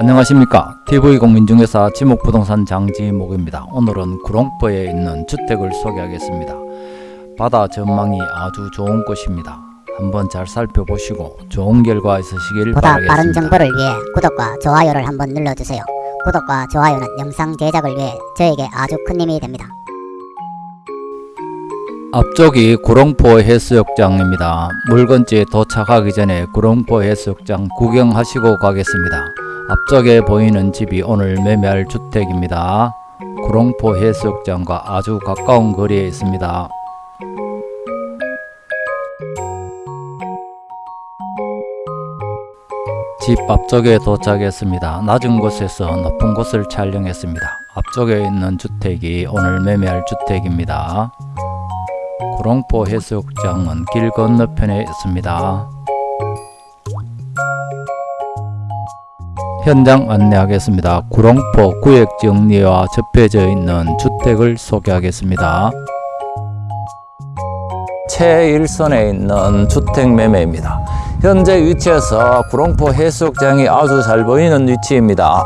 안녕하십니까. TV공인중개사 지목부동산 장지목입니다. 오늘은 구롱포에 있는 주택을 소개하겠습니다. 바다 전망이 아주 좋은 곳입니다. 한번 잘 살펴보시고 좋은 결과 있으시길 보다 바라겠습니다. 빠른 정보를 위해 구독과 좋아요를 한번 눌러주세요. 구독과 좋아요는 영상 제작을 위해 저에게 아주 큰 힘이 됩니다. 앞쪽이 구롱포 해수욕장입니다. 물건지에 도착하기 전에 구롱포 해수욕장 구경하시고 가겠습니다 앞쪽에 보이는 집이 오늘 매매할 주택입니다 구롱포 해수욕장과 아주 가까운 거리에 있습니다 집 앞쪽에 도착했습니다. 낮은 곳에서 높은 곳을 촬영했습니다. 앞쪽에 있는 주택이 오늘 매매할 주택입니다. 구롱포 해수욕장은 길 건너편에 있습니다. 현장 안내하겠습니다. 구롱포 구역 정리와 접해져 있는 주택을 소개하겠습니다. 최일선에 있는 주택 매매입니다. 현재 위치에서 구롱포 해수욕장이 아주 잘 보이는 위치입니다.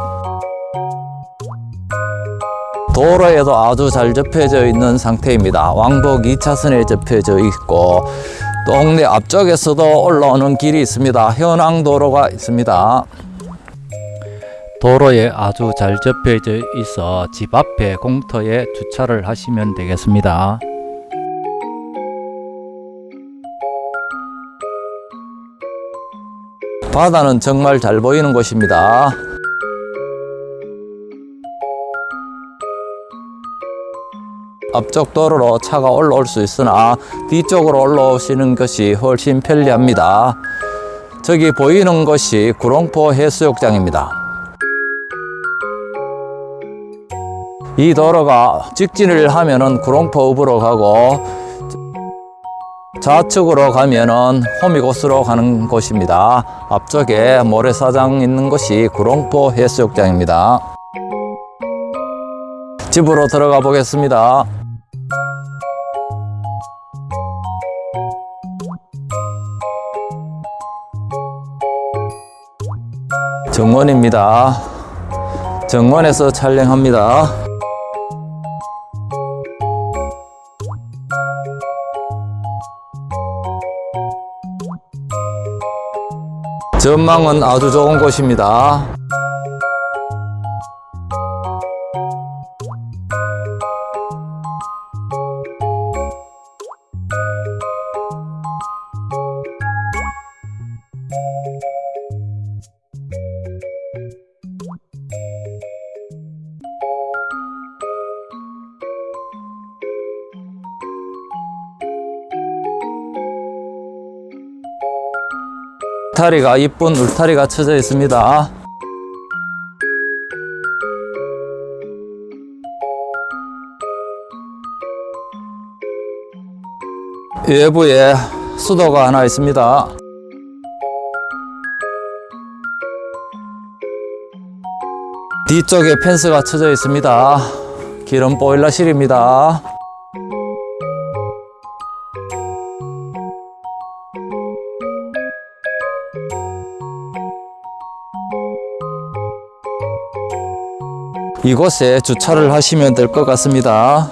도로에도 아주 잘 접혀져 있는 상태입니다. 왕복 2차선에 접혀져 있고 동네 앞쪽에서도 올라오는 길이 있습니다. 현황도로가 있습니다. 도로에 아주 잘 접혀져 있어 집 앞에 공터에 주차를 하시면 되겠습니다. 바다는 정말 잘 보이는 곳입니다. 앞쪽 도로로 차가 올라올 수 있으나 뒤쪽으로 올라오시는 것이 훨씬 편리합니다. 저기 보이는 것이 구롱포 해수욕장입니다. 이 도로가 직진을 하면은 구롱포읍으로 가고 좌측으로 가면은 호미곶으로 가는 곳입니다. 앞쪽에 모래사장 있는 곳이 구롱포 해수욕장입니다. 집으로 들어가 보겠습니다. 정원입니다. 정원에서 촬영합니다. 전망은 아주 좋은 곳입니다. 울타리가 이쁜 울타리가 쳐져 있습니다. 외부에 수도가 하나 있습니다. 뒤쪽에 펜스가 쳐져 있습니다. 기름 보일러실입니다. 이곳에 주차를 하시면 될 것 같습니다.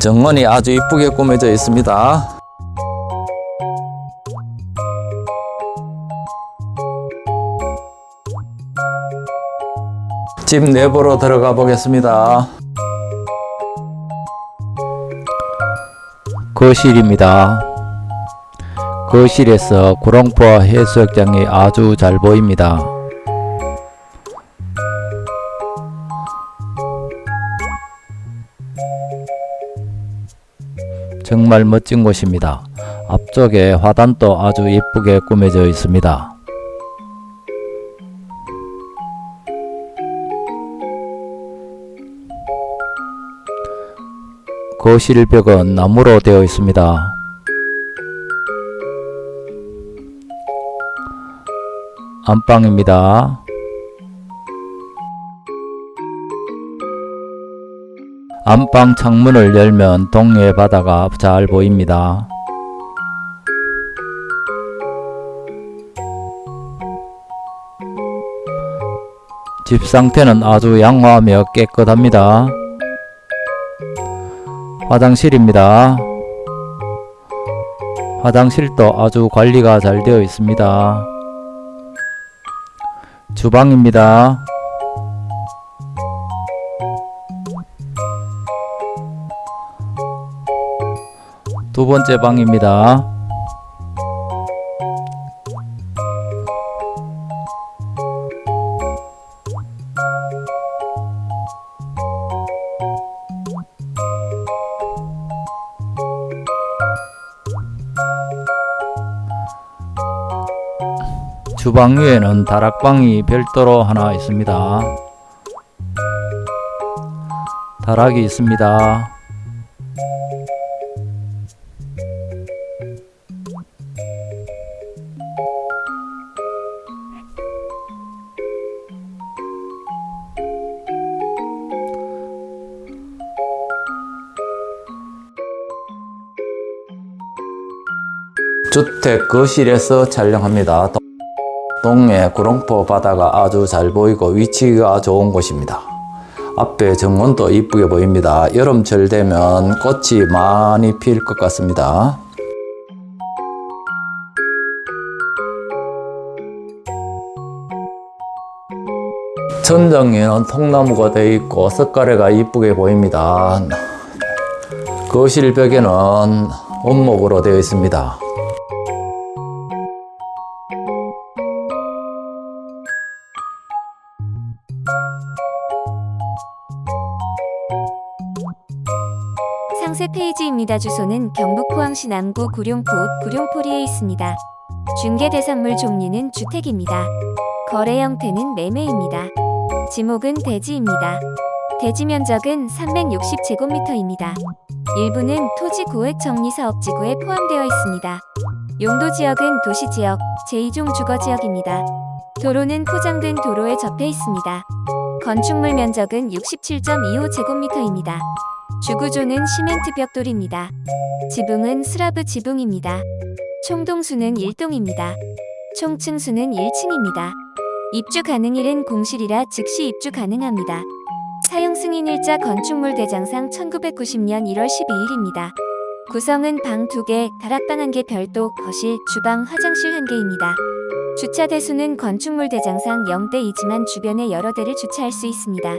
정원이 아주 이쁘게 꾸며져 있습니다. 집 내부로 들어가 보겠습니다. 거실입니다. 거실에서 구롱포 해수욕장이 아주 잘 보입니다. 정말 멋진 곳입니다. 앞쪽에 화단도 아주 예쁘게 꾸며져 있습니다. 거실 벽은 나무로 되어 있습니다. 안방입니다. 안방 창문을 열면 동해 바다가 잘 보입니다. 집 상태는 아주 양호하며 깨끗합니다. 화장실입니다. 화장실도 아주 관리가 잘 되어 있습니다. 주방입니다. 두 번째 방입니다. 주방 위에는 다락방이 별도로 하나 있습니다. 다락이 있습니다. 주택 거실에서 촬영합니다. 동- 동해 구롱포 바다가 아주 잘 보이고 위치가 좋은 곳입니다. 앞에 정원도 이쁘게 보입니다. 여름철 되면 꽃이 많이 필것 같습니다. 천정에는 통나무가 되어 있고 석가래가 이쁘게 보입니다. 거실 벽에는 원목으로 되어 있습니다. 상세 페이지입니다. 주소는 경북 포항시 남구 구룡포 구룡포리에 있습니다. 중개 대상물 종류는 주택입니다. 거래 형태는 매매입니다. 지목은 대지입니다. 대지 면적은 360제곱미터입니다. 일부는 토지 구획 정리 사업 지구에 포함되어 있습니다. 용도 지역은 도시 지역, 제2종 주거 지역입니다. 도로는 포장된 도로에 접해 있습니다. 건축물 면적은 67.25제곱미터입니다. 주구조는 시멘트 벽돌입니다. 지붕은 스라브 지붕입니다. 총동수는 1동입니다. 총층수는 1층입니다. 입주 가능일은 공실이라 즉시 입주 가능합니다. 사용 승인일자 건축물 대장상 1990년 1월 12일입니다. 구성은 방 2개, 다락방 1개 별도, 거실, 주방, 화장실 1개입니다. 주차 대수는 건축물 대장상 0대 2지만 주변에 여러 대를 주차할 수 있습니다.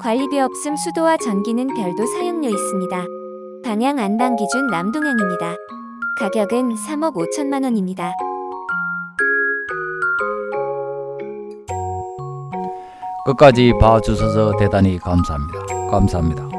관리비 없음 수도와 전기는 별도 사용료 있습니다. 방향 안방 기준 남동향입니다. 가격은 3억 5천만 원입니다. 끝까지 봐주셔서 대단히 감사합니다. 감사합니다.